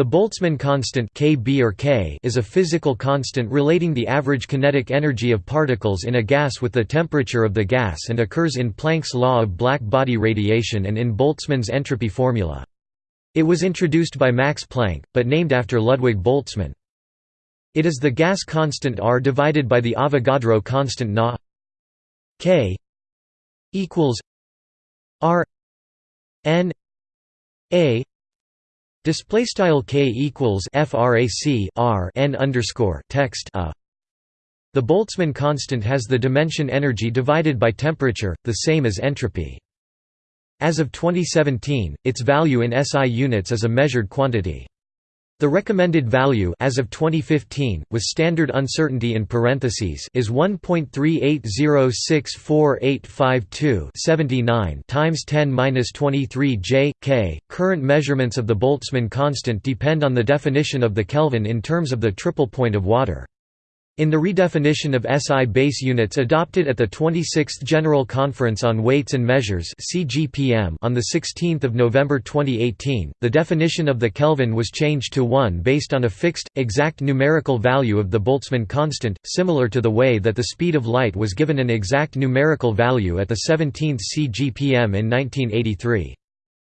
The Boltzmann constant Kb or K is a physical constant relating the average kinetic energy of particles in a gas with the temperature of the gas and occurs in Planck's law of black body radiation and in Boltzmann's entropy formula. It was introduced by Max Planck, but named after Ludwig Boltzmann. It is the gas constant R divided by the Avogadro constant Na K equals R N A Display style k equals frac r n underscore text a. The Boltzmann constant has the dimension energy divided by temperature, the same as entropy. As of 2017, its value in SI units is a measured quantity. The recommended value as of 2015 with standard uncertainty in parentheses is 1.3806485 times 10^-23 J K. Current measurements of the Boltzmann constant depend on the definition of the Kelvin in terms of the triple point of water. In the redefinition of SI base units adopted at the 26th General Conference on Weights and Measures on 16 November 2018, the definition of the Kelvin was changed to 1 based on a fixed, exact numerical value of the Boltzmann constant, similar to the way that the speed of light was given an exact numerical value at the 17th CGPM in 1983.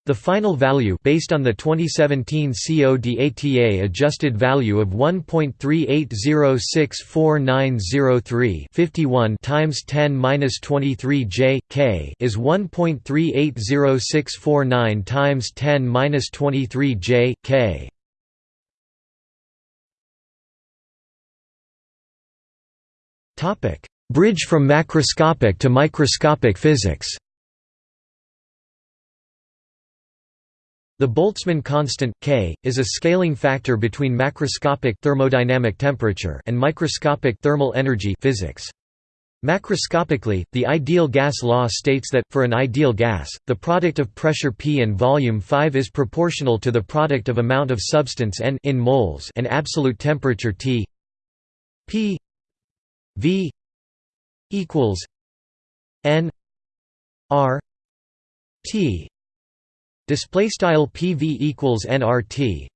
The final value based on the 2017 CODATA adjusted value of 1.38064903 51 times 10^-23 J K is 1.380649 times 10^-23 J K. Topic: Bridge from macroscopic to microscopic physics. The Boltzmann constant K is a scaling factor between macroscopic thermodynamic temperature and microscopic thermal energy physics. Macroscopically, the ideal gas law states that, for an ideal gas, the product of pressure P and volume 5 is proportional to the product of amount of substance N in moles and absolute temperature T P V equals N R T Display style PV equals nRT,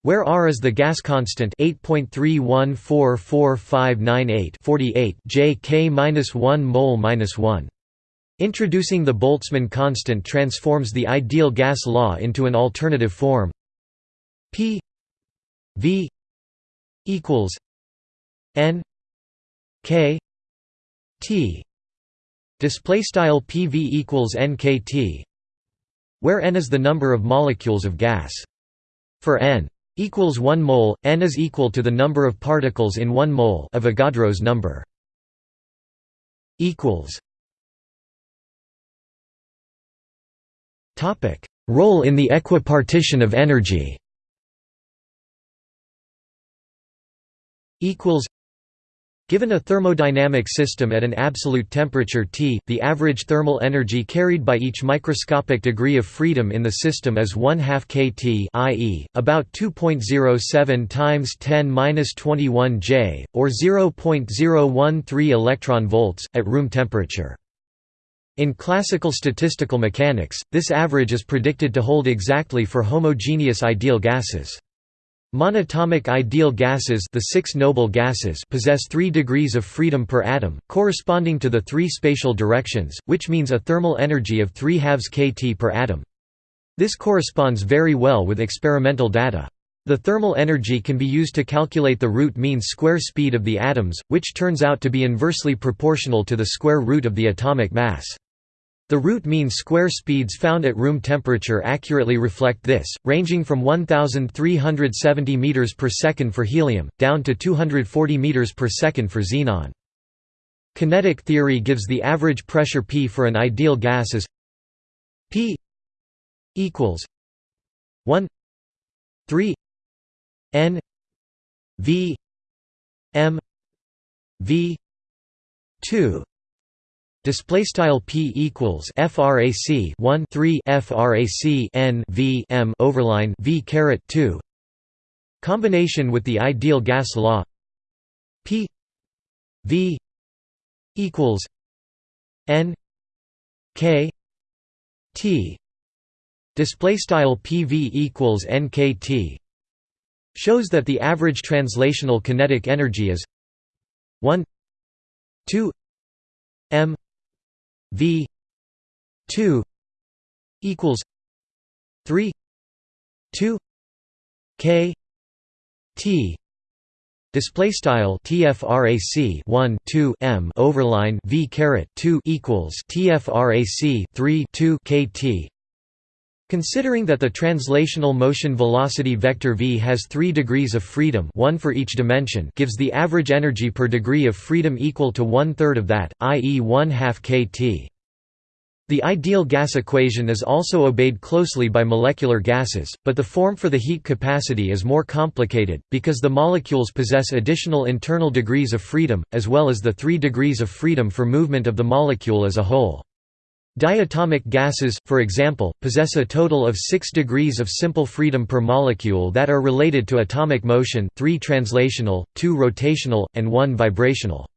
where R is the gas constant 8.3144598 48 J K minus 1 mole minus 1. Introducing the Boltzmann constant transforms the ideal gas law into an alternative form. P V equals N K T display style PV equals NKT where n is the number of molecules of gas. For n equals 1 mole, n is equal to the number of particles in 1 mole of Avogadro's number. equals Topic: Role in the equipartition of energy. Equals Given a thermodynamic system at an absolute temperature T, the average thermal energy carried by each microscopic degree of freedom in the system is 1 half kT i.e., about 2.07 times 10-21 J, or 0.013 electron volts, at room temperature. In classical statistical mechanics, this average is predicted to hold exactly for homogeneous ideal gases. Monatomic ideal gases the six noble gases possess three degrees of freedom per atom, corresponding to the three spatial directions, which means a thermal energy of 3 halves kT per atom. This corresponds very well with experimental data. The thermal energy can be used to calculate the root mean square speed of the atoms, which turns out to be inversely proportional to the square root of the atomic mass. The root mean square speeds found at room temperature accurately reflect this, ranging from 1370 meters per second for helium down to 240 meters per second for xenon. Kinetic theory gives the average pressure P for an ideal gas as P equals 1 3 N V M V 2 Display style p equals frac 1 3 frac n v m overline v caret 2. Combination with the ideal gas law p v equals n k t. Display style pv equals nkt. shows that the average translational kinetic energy is 1 2 m v 2 equals 3 2 k t display style tfrac 1 2 m overline v caret 2 equals tfrac 3 2 kt Considering that the translational motion velocity vector v has 3 degrees of freedom one for each dimension gives the average energy per degree of freedom equal to one-third of that, i.e. 1 half kt. The ideal gas equation is also obeyed closely by molecular gases, but the form for the heat capacity is more complicated, because the molecules possess additional internal degrees of freedom, as well as the three degrees of freedom for movement of the molecule as a whole. Diatomic gases, for example, possess a total of 6 degrees of simple freedom per molecule that are related to atomic motion 3 translational, 2 rotational, and 1 vibrational.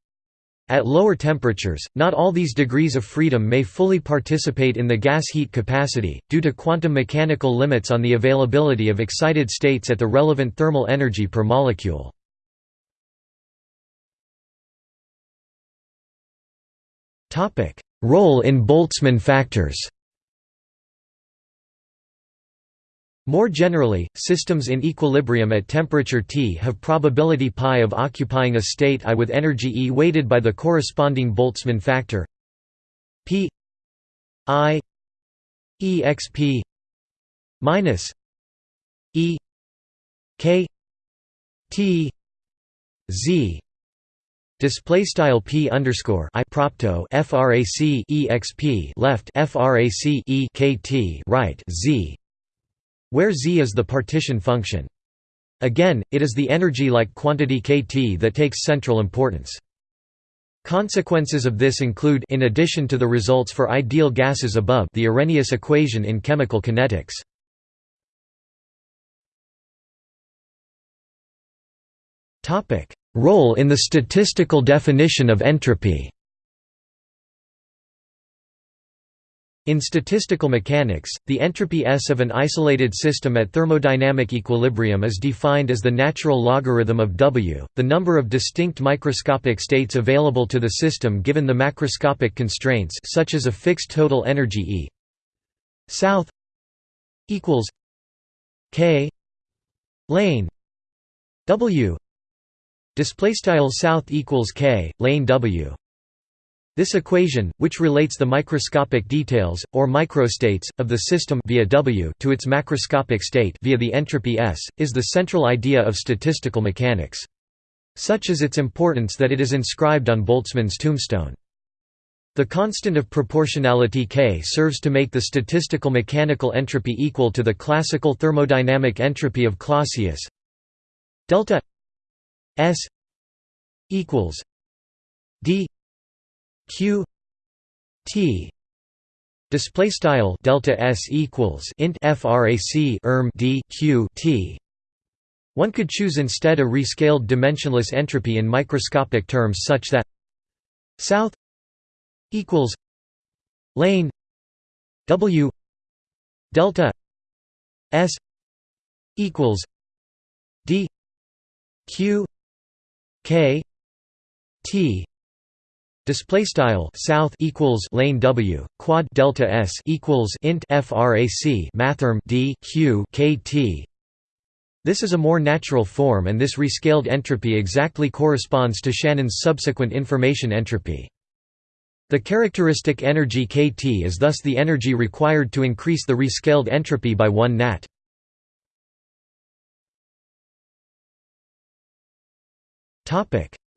At lower temperatures, not all these degrees of freedom may fully participate in the gas heat capacity, due to quantum mechanical limits on the availability of excited states at the relevant thermal energy per molecule. Role in Boltzmann factors. More generally, systems in equilibrium at temperature T have probability π of occupying a state I with energy E weighted by the corresponding Boltzmann factor. P I exp minus E K T Z Display style p underscore i propto frac exp left frac e kt right z, where z is the partition function. Again, it is the energy-like quantity kT that takes central importance. Consequences of this include in addition to the results for ideal gases above the Arrhenius equation in chemical kinetics. Topic: Role in the statistical definition of entropy. In statistical mechanics, the entropy S of an isolated system at thermodynamic equilibrium is defined as the natural logarithm of W, the number of distinct microscopic states available to the system given the macroscopic constraints such as a fixed total energy E. South equals K lane W Display south equals k lane w. This equation, which relates the microscopic details or microstates of the system via w to its macroscopic state via the entropy s, is the central idea of statistical mechanics. Such is its importance that it is inscribed on Boltzmann's tombstone. The constant of proportionality k serves to make the statistical mechanical entropy equal to the classical thermodynamic entropy of Clausius delta S equals D Q T. Display style delta S equals int frac erm D Q T. One could choose instead a rescaled dimensionless entropy in microscopic terms such that south equals lane W delta S equals D Q K T display style south equals lane W quad delta S equals int frac mathrm D Q K T this is a more natural form and this rescaled entropy exactly corresponds to Shannon's subsequent information entropy. The characteristic energy kT is thus the energy required to increase the rescaled entropy by 1 nat.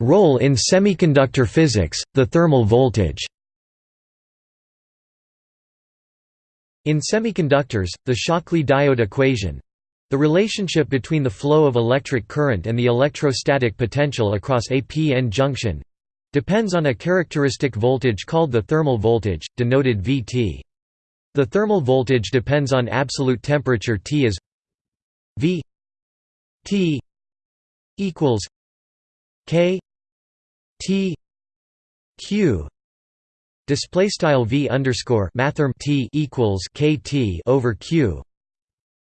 Role in semiconductor physics, the thermal voltage In semiconductors, the Shockley diode equation—the relationship between the flow of electric current and the electrostatic potential across a p-n junction depends on a characteristic voltage called the thermal voltage, denoted Vt. The thermal voltage depends on absolute temperature T as V T equals K T Q. Display style V underscore mathrm T equals K T over Q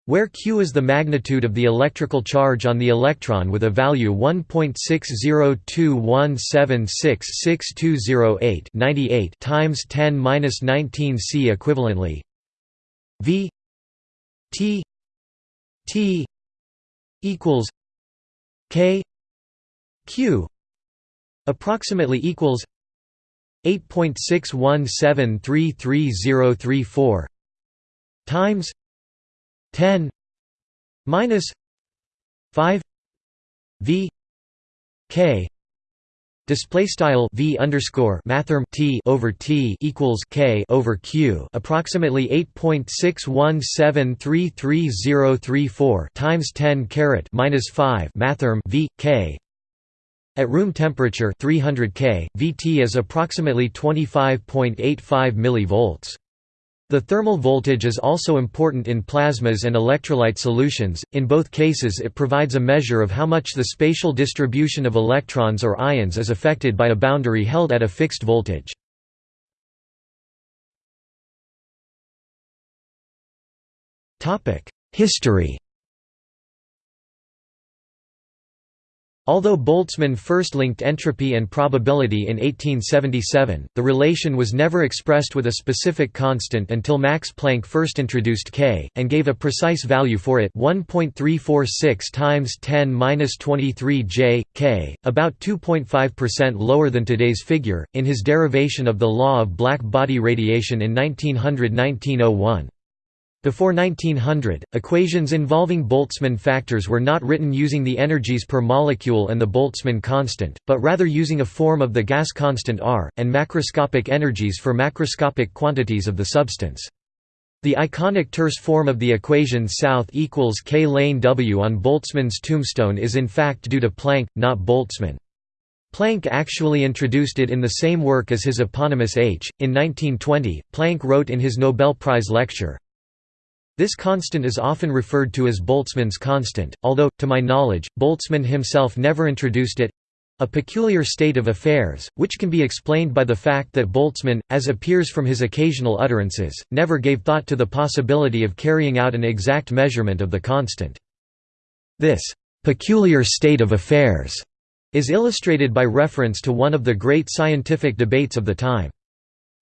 where q is the magnitude of the electrical charge on the electron with a value 1.60217666208 98 times 10^-19 c equivalently. V t t equals k q approximately equals 8.6173334 times 10 minus 5 v k Display style v underscore mathrm t over t equals k over q, approximately 8.6173334 times 10 caret minus 5 mathrm v k. At room temperature 300 K, Vt is approximately 25.85 mV. The thermal voltage is also important in plasmas and electrolyte solutions, in both cases it provides a measure of how much the spatial distribution of electrons or ions is affected by a boundary held at a fixed voltage. History Although Boltzmann first linked entropy and probability in 1877, the relation was never expressed with a specific constant until Max Planck first introduced K, and gave a precise value for it 1.346 times 10-23 J, K, about 2.5% lower than today's figure, in his derivation of the law of black body radiation in 1900–1901. Before 1900, equations involving Boltzmann factors were not written using the energies per molecule and the Boltzmann constant, but rather using a form of the gas constant R, and macroscopic energies for macroscopic quantities of the substance. The iconic terse form of the equation South equals K lane W on Boltzmann's tombstone is in fact due to Planck, not Boltzmann. Planck actually introduced it in the same work as his eponymous H. In 1920, Planck wrote in his Nobel Prize lecture, this constant is often referred to as Boltzmann's constant, although, to my knowledge, Boltzmann himself never introduced it—a peculiar state of affairs, which can be explained by the fact that Boltzmann, as appears from his occasional utterances, never gave thought to the possibility of carrying out an exact measurement of the constant. This «peculiar state of affairs» is illustrated by reference to one of the great scientific debates of the time.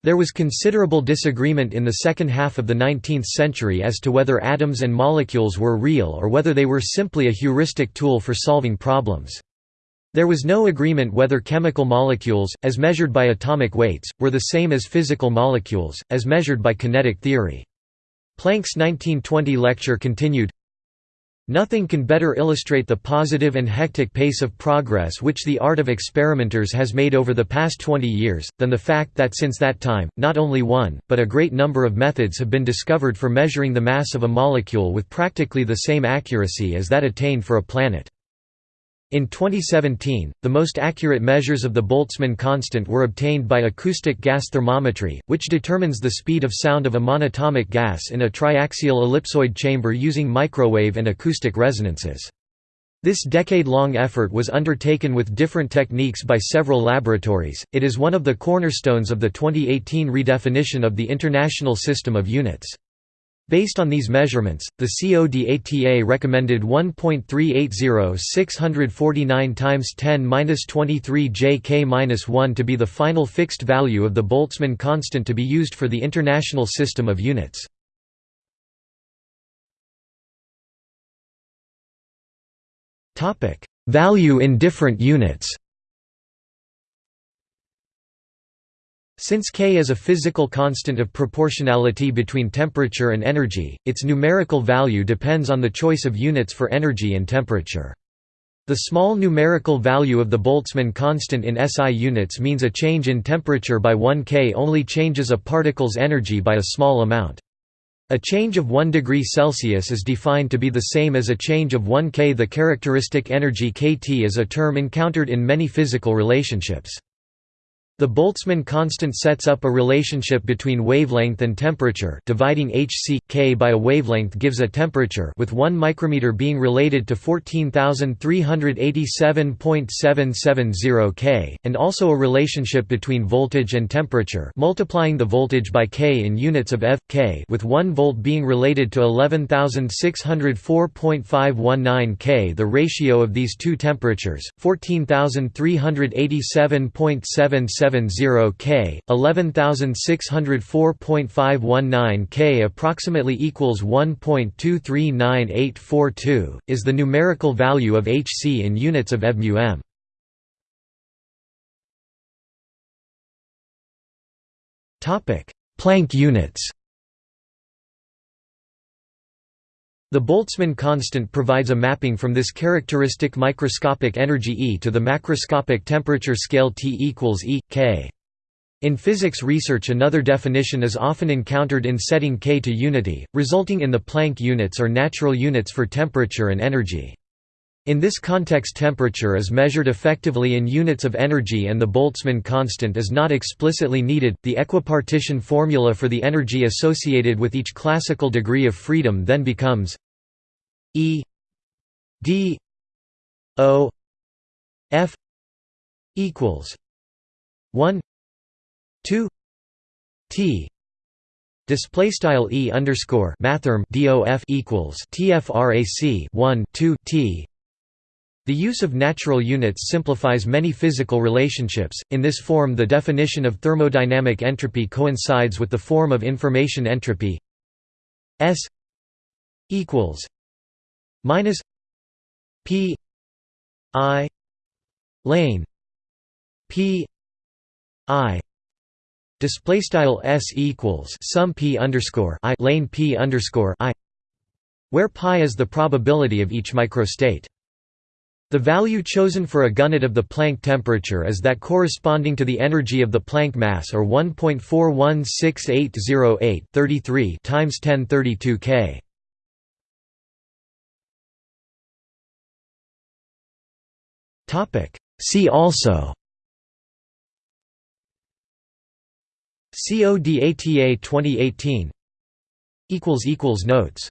There was considerable disagreement in the second half of the 19th century as to whether atoms and molecules were real or whether they were simply a heuristic tool for solving problems. There was no agreement whether chemical molecules, as measured by atomic weights, were the same as physical molecules, as measured by kinetic theory. Planck's 1920 lecture continued, Nothing can better illustrate the positive and hectic pace of progress which the art of experimenters has made over the past 20 years, than the fact that since that time, not only one, but a great number of methods have been discovered for measuring the mass of a molecule with practically the same accuracy as that attained for a planet. In 2017, the most accurate measures of the Boltzmann constant were obtained by acoustic gas thermometry, which determines the speed of sound of a monatomic gas in a triaxial ellipsoid chamber using microwave and acoustic resonances. This decade-long effort was undertaken with different techniques by several laboratories. It is one of the cornerstones of the 2018 redefinition of the International System of Units. Based on these measurements, the CODATA recommended 1.380 649 times 10^-23 JK-1 to be the final fixed value of the Boltzmann constant to be used for the International System of Units. Value in different units Since K is a physical constant of proportionality between temperature and energy, its numerical value depends on the choice of units for energy and temperature. The small numerical value of the Boltzmann constant in SI units means a change in temperature by 1 K only changes a particle's energy by a small amount. A change of 1 degree Celsius is defined to be the same as a change of 1 K. The characteristic energy kT is a term encountered in many physical relationships. The Boltzmann constant sets up a relationship between wavelength and temperature dividing hc k by a wavelength gives a temperature with 1 micrometer being related to 14387.770 K, and also a relationship between voltage and temperature multiplying the voltage by K in units of f, k with 1 volt being related to 11604.519 K. The ratio of these two temperatures, 14387.77 70 K, 11604.519 K approximately equals 1.239842, is the numerical value of Hc in units of Topic: Planck units. The Boltzmann constant provides a mapping from this characteristic microscopic energy E to the macroscopic temperature scale T equals E, K. In physics research another definition is often encountered in setting K to unity, resulting in the Planck units or natural units for temperature and energy. In this context temperature is measured effectively in units of energy and the Boltzmann constant is not explicitly needed. The equipartition formula for the energy associated with each classical degree of freedom then becomes E D O F equals 1 2 T Display style E underscore mathrm DOF equals TFRAC 1 2 T the use of natural units simplifies many physical relationships. In this form, the definition of thermodynamic entropy coincides with the form of information entropy. S equals minus P I lane P I display style S equals sum P underscore I lane P underscore I where pi is the probability of each microstate. The value chosen for a gunit of the Planck temperature is that corresponding to the energy of the Planck mass or 1.416808 33 times 1032 K. Topic. See also. CODATA 2018 equals equals notes